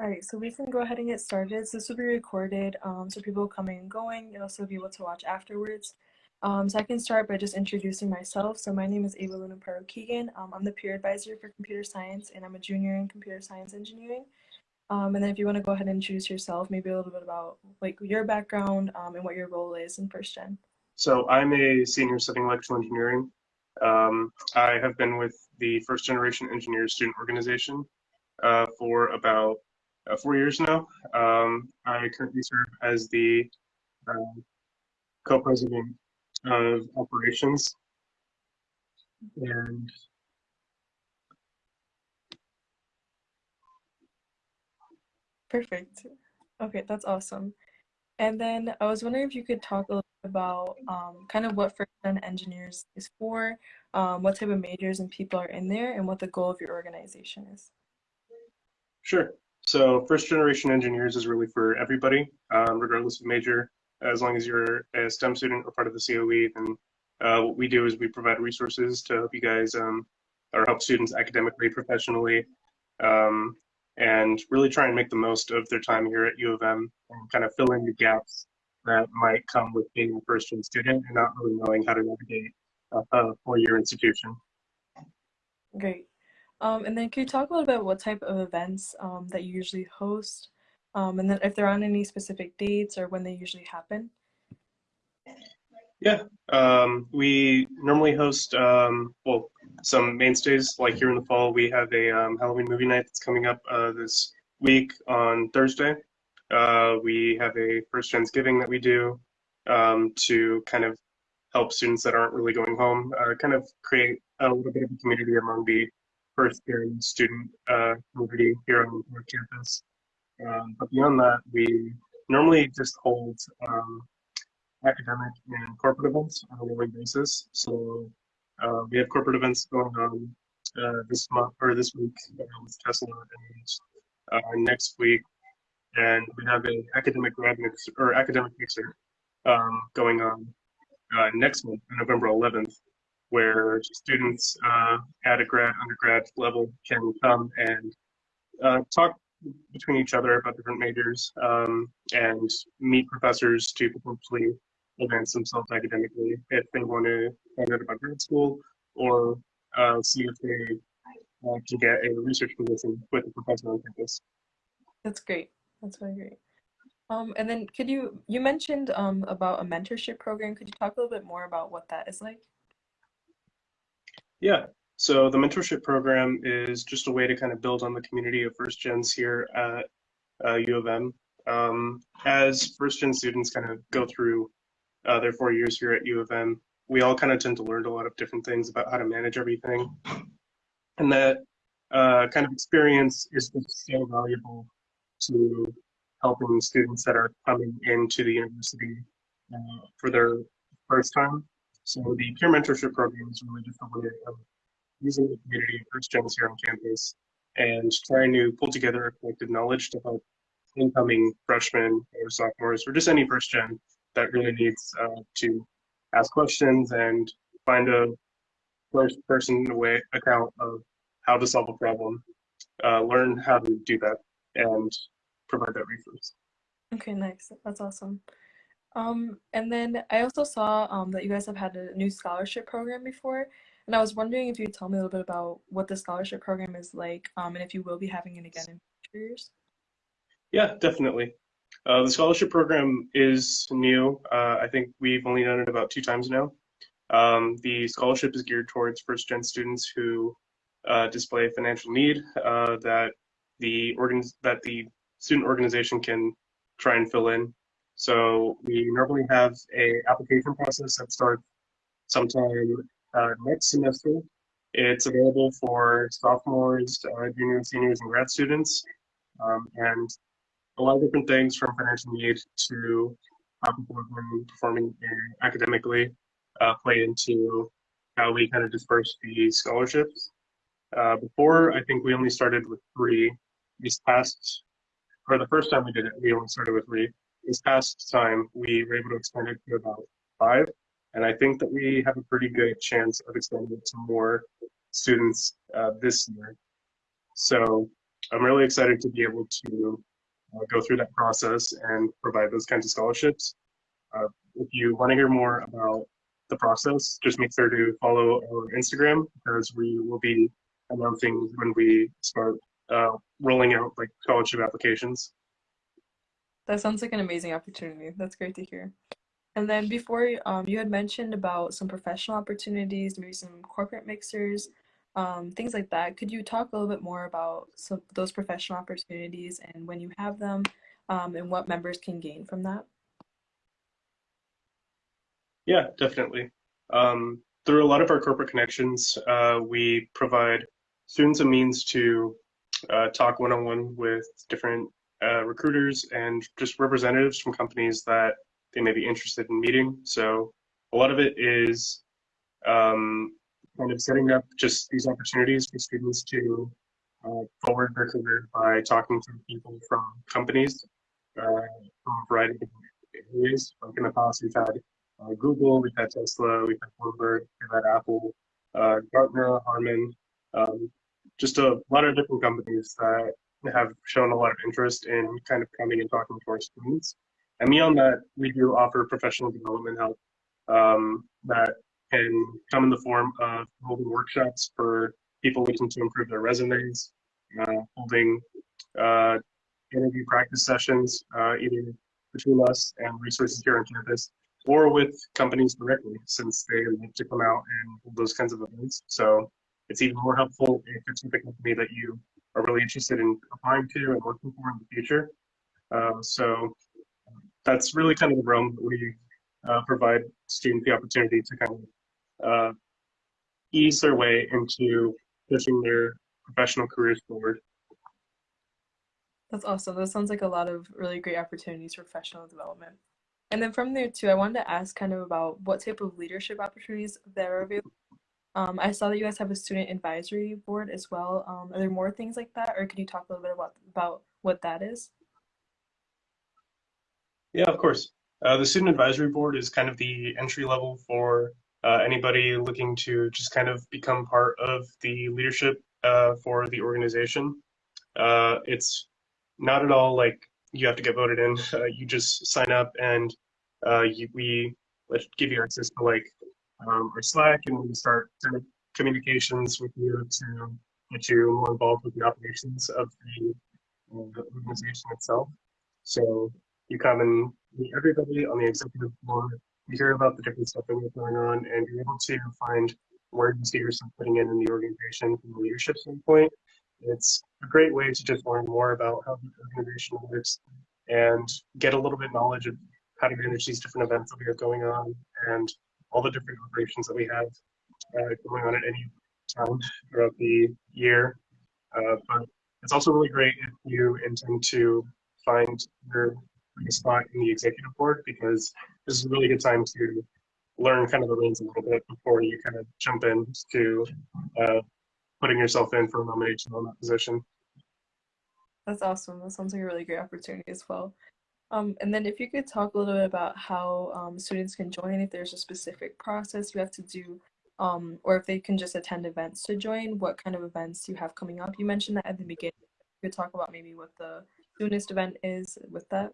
All right, so we can go ahead and get started. So this will be recorded, um, so people coming and going, you'll also be able to watch afterwards. Um, so I can start by just introducing myself. So my name is Ava Luna Paro Keegan. Um, I'm the peer advisor for computer science, and I'm a junior in computer science engineering. Um, and then if you want to go ahead and introduce yourself, maybe a little bit about like your background um, and what your role is in first gen. So I'm a senior studying electrical engineering. Um, I have been with the First Generation Engineers Student Organization uh, for about uh, four years now. Um, I currently serve as the uh, co-president of operations. And Perfect. Okay, that's awesome. And then I was wondering if you could talk a little bit about um, kind of what first gen engineers is for, um, what type of majors and people are in there, and what the goal of your organization is. Sure. So first generation engineers is really for everybody, um, regardless of major. As long as you're a STEM student or part of the COE, then uh, what we do is we provide resources to help you guys um, or help students academically, professionally, um, and really try and make the most of their time here at U of M and kind of fill in the gaps that might come with being a first gen student and not really knowing how to navigate a, a four-year institution. Great. Um, and then can you talk a little bit about what type of events um, that you usually host? Um, and then if they're on any specific dates or when they usually happen? Yeah, um, we normally host, um, well, some mainstays, like here in the fall, we have a um, Halloween movie night that's coming up uh, this week on Thursday. Uh, we have a First Thanksgiving that we do to kind of help students that aren't really going home, uh, kind of create a little bit of a community among the first year student uh, community here on our campus. Um, but beyond that, we normally just hold um, academic and corporate events on a rolling basis. So uh, we have corporate events going on uh, this month or this week uh, with Tesla and uh, next week, and we have an academic grad mix or academic mixer um, going on uh, next month, November 11th, where students uh, at a grad, undergrad level can come and uh, talk between each other about different majors um, and meet professors to potentially advance themselves academically if they want to find out about grad school or uh, see if they can get a research position with a professor on campus. That's great. That's really great. Um, and then could you, you mentioned um, about a mentorship program. Could you talk a little bit more about what that is like? Yeah, so the mentorship program is just a way to kind of build on the community of first gens here at uh, U of M. Um, as first gen students kind of go through uh, their four years here at U of M, we all kind of tend to learn a lot of different things about how to manage everything. And that uh, kind of experience is just so valuable to helping students that are coming into the university uh, for their first time so the peer mentorship program is really just a way of using the community of first gens here on campus and trying to pull together a collective knowledge to help incoming freshmen or sophomores or just any first gen that really needs uh, to ask questions and find a first person way account of how to solve a problem, uh, learn how to do that, and provide that resource. Okay, nice. That's awesome. Um, and then I also saw um, that you guys have had a new scholarship program before, and I was wondering if you'd tell me a little bit about what the scholarship program is like, um, and if you will be having it again in future years. Yeah, definitely. Uh, the scholarship program is new. Uh, I think we've only done it about two times now. Um, the scholarship is geared towards first gen students who uh, display financial need uh, that the organ that the student organization can try and fill in so we normally have a application process that starts sometime uh, next semester. It's available for sophomores, uh, juniors, seniors, and grad students, um, and a lot of different things from financial need to how people been performing academically uh, play into how we kind of disperse the scholarships. Uh, before, I think we only started with three. This past, or the first time we did it, we only started with three this past time, we were able to expand it to about five. And I think that we have a pretty good chance of expanding it to more students uh, this year. So I'm really excited to be able to uh, go through that process and provide those kinds of scholarships. Uh, if you want to hear more about the process, just make sure to follow our Instagram because we will be announcing when we start uh, rolling out like scholarship applications. That sounds like an amazing opportunity. That's great to hear. And then before, um, you had mentioned about some professional opportunities, maybe some corporate mixers, um, things like that. Could you talk a little bit more about some those professional opportunities and when you have them, um, and what members can gain from that? Yeah, definitely. Um, through a lot of our corporate connections, uh, we provide students a means to uh, talk one-on-one with different uh, recruiters and just representatives from companies that they may be interested in meeting. So a lot of it is um, kind of setting up just these opportunities for students to uh, forward their career by talking to people from companies uh, from a variety of areas. Like in the past, we've had uh, Google, we've had Tesla, we've had Bloomberg, we've had Apple, uh, Gartner, Harman, um, just a lot of different companies that have shown a lot of interest in kind of coming and talking to our students. And beyond that, we do offer professional development help um, that can come in the form of holding workshops for people looking to improve their resumes, uh, holding uh, interview practice sessions, uh, either between us and resources here on campus, or with companies directly, since they love to come out and hold those kinds of events. So it's even more helpful if it's with a company that you are really interested in applying to and working for in the future. Uh, so that's really kind of the realm that we uh, provide students the opportunity to kind of uh, ease their way into pushing their professional careers forward. That's awesome. That sounds like a lot of really great opportunities for professional development. And then from there too, I wanted to ask kind of about what type of leadership opportunities there are available. Um, I saw that you guys have a student advisory board as well. Um, are there more things like that, or can you talk a little bit about about what that is? Yeah, of course. Uh, the Student Advisory Board is kind of the entry level for uh, anybody looking to just kind of become part of the leadership uh, for the organization. Uh, it's not at all like you have to get voted in. Uh, you just sign up and uh, you, we give you access to like um, our Slack and we start communications with you to get you more involved with the operations of the, the organization itself. So you come and meet everybody on the executive board. You hear about the different stuff that we're going on, and you're able to find where you see yourself putting in in the organization from a leadership standpoint. It's a great way to just learn more about how the organization works and get a little bit knowledge of how to manage these different events that we have going on and all the different operations that we have uh, going on at any time throughout the year. Uh, but it's also really great if you intend to find your spot in the executive board because this is a really good time to learn kind of the reins a little bit before you kind of jump in to uh, putting yourself in for a nomination on that position. That's awesome. That sounds like a really great opportunity as well. Um, and then if you could talk a little bit about how um, students can join, if there's a specific process you have to do, um, or if they can just attend events to join, what kind of events you have coming up. You mentioned that at the beginning. You could talk about maybe what the soonest event is with that.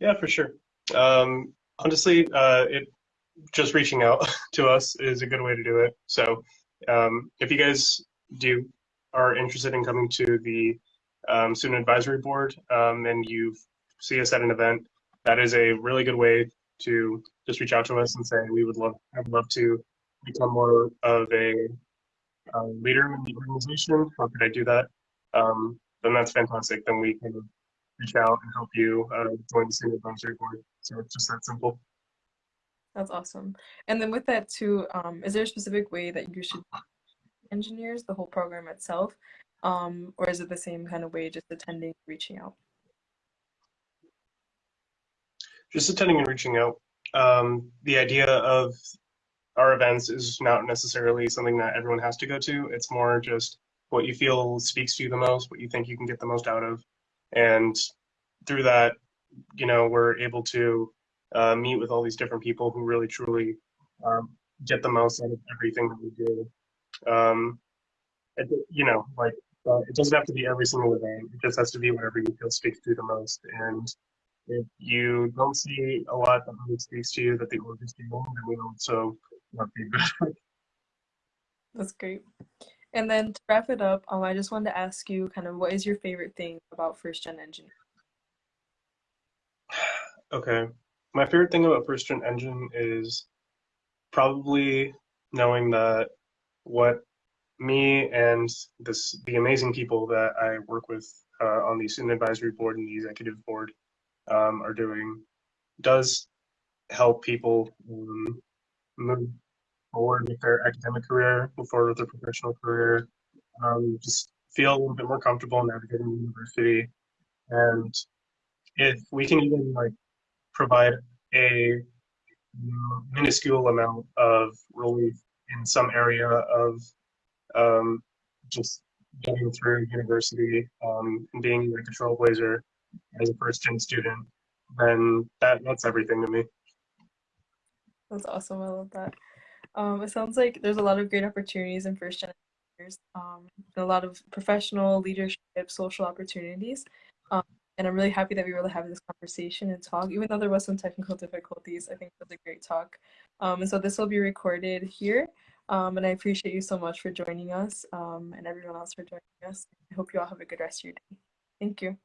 Yeah, for sure. Um, honestly, uh, it just reaching out to us is a good way to do it. So um, if you guys do are interested in coming to the um, student advisory board um, and you see us at an event, that is a really good way to just reach out to us and say we would love I would love to become more of a uh, leader in the organization. How could I do that? Um, then that's fantastic. Then we can reach out and help you uh, join the student advisory board. So it's just that simple. That's awesome. And then with that too, um, is there a specific way that you should engineers the whole program itself, um, or is it the same kind of way, just attending, reaching out? Just attending and reaching out. Um, the idea of our events is not necessarily something that everyone has to go to. It's more just what you feel speaks to you the most, what you think you can get the most out of, and through that, you know, we're able to uh, meet with all these different people who really truly um, get the most out of everything that we do. Um, you know, like uh, it doesn't have to be every single event. It just has to be whatever you feel speaks to you the most. And if you don't see a lot that really speaks to you that the org is doing, then we also want feedback. That's great. And then to wrap it up, um, I just wanted to ask you kind of what is your favorite thing about first gen engineering? Okay. My favorite thing about first gen engine is probably knowing that what me and this the amazing people that I work with uh, on the student advisory board and the executive board um, are doing does help people um, move forward with their academic career, move forward with their professional career, um, just feel a little bit more comfortable navigating the university. And if we can even like provide a minuscule amount of relief in some area of um, just getting through university um, and being like a trailblazer as a first gen student, then that that's everything to me. That's awesome. I love that. Um, it sounds like there's a lot of great opportunities in first gen engineers, um, a lot of professional leadership, social opportunities. Um, and I'm really happy that we were able to have this conversation and talk. Even though there was some technical difficulties, I think it was a great talk. Um, and so this will be recorded here. Um, and I appreciate you so much for joining us um, and everyone else for joining us. I hope you all have a good rest of your day. Thank you.